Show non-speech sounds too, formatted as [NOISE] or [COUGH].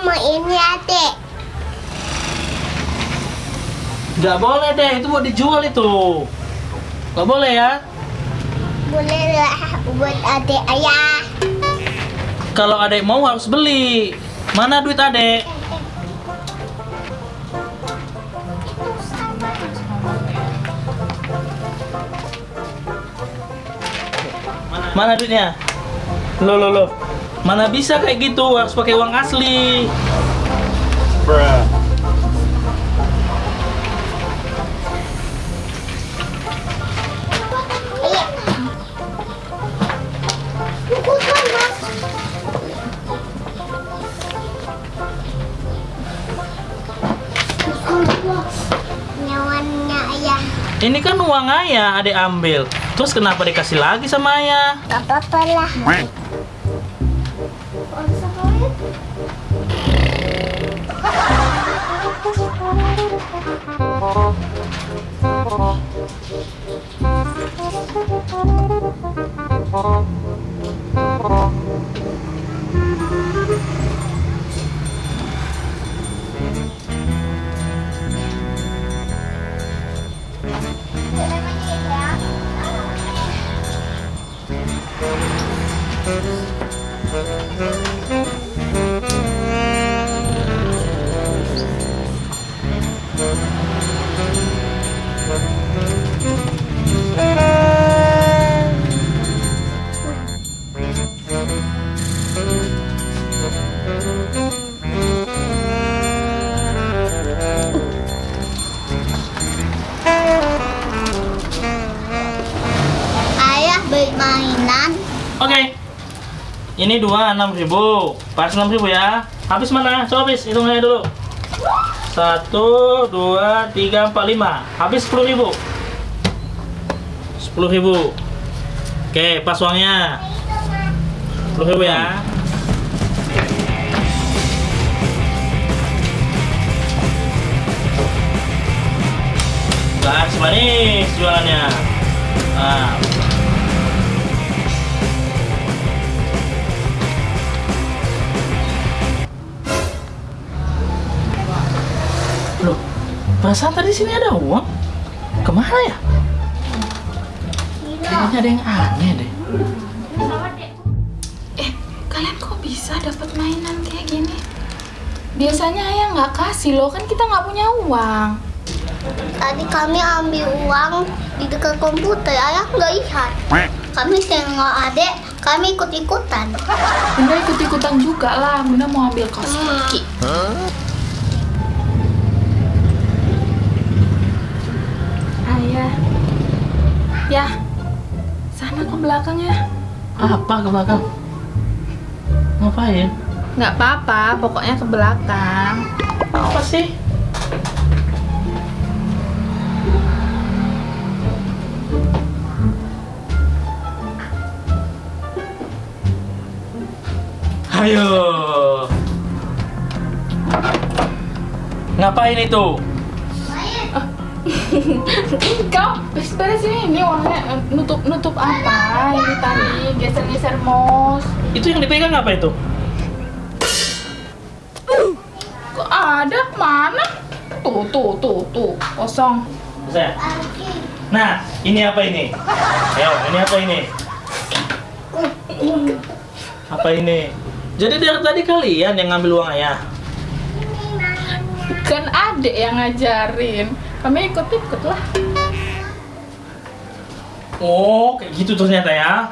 Mau adik. Nggak boleh deh, itu buat dijual itu. Nggak boleh ya. Boleh lah buat adik ayah. Kalau adek mau harus beli. Mana duit adek? Mana duitnya? Lo lo lo. Mana bisa kayak gitu? Harus pakai uang asli. Ayah. Ini kan uang ayah, adek ambil. Terus kenapa dikasih lagi sama ayah? Gak apa-apa lah. [LAUGHS] Ayah Ini dua enam ribu, pas enam ribu ya. Habis mana? Coba habis, hitung aja dulu. Satu, dua, tiga, empat, lima. Habis sepuluh ribu. Sepuluh ribu. Oke, pas uangnya. Sepuluh ribu ya. Gas manis jualannya. Nah, Loh, perasaan tadi sini ada uang? Ke mana ya? Kayaknya ada yang aneh deh. Eh, kalian kok bisa dapat mainan kayak gini? Biasanya ayah nggak kasih loh, kan kita nggak punya uang. Tadi kami ambil uang di dekat komputer. Ayah nggak lihat. Kami tengok adek, kami ikut-ikutan. Bunda ikut-ikutan juga lah, Bunda mau ambil kaos kaki. Ayah, ya, sana ke belakang ya. Apa ke belakang? Ngapain? Nggak apa-apa, pokoknya ke belakang. Apa sih? Ayo. Ngapain itu? Kau beres ini, ini uangnya eh, nutup nutup apa? Ini tadi geser-geser mos. Itu yang dipegang apa itu? Kok ada? Mana? Tuh, tuh, tuh, tuh, kosong. Saya. Nah, ini apa ini? Ayo, ini apa ini? Apa ini? Jadi dari tadi kalian yang ngambil uang ayah? Kan adek yang ngajarin. Kami ikut-ikut lah. Oh, kayak gitu ternyata ya.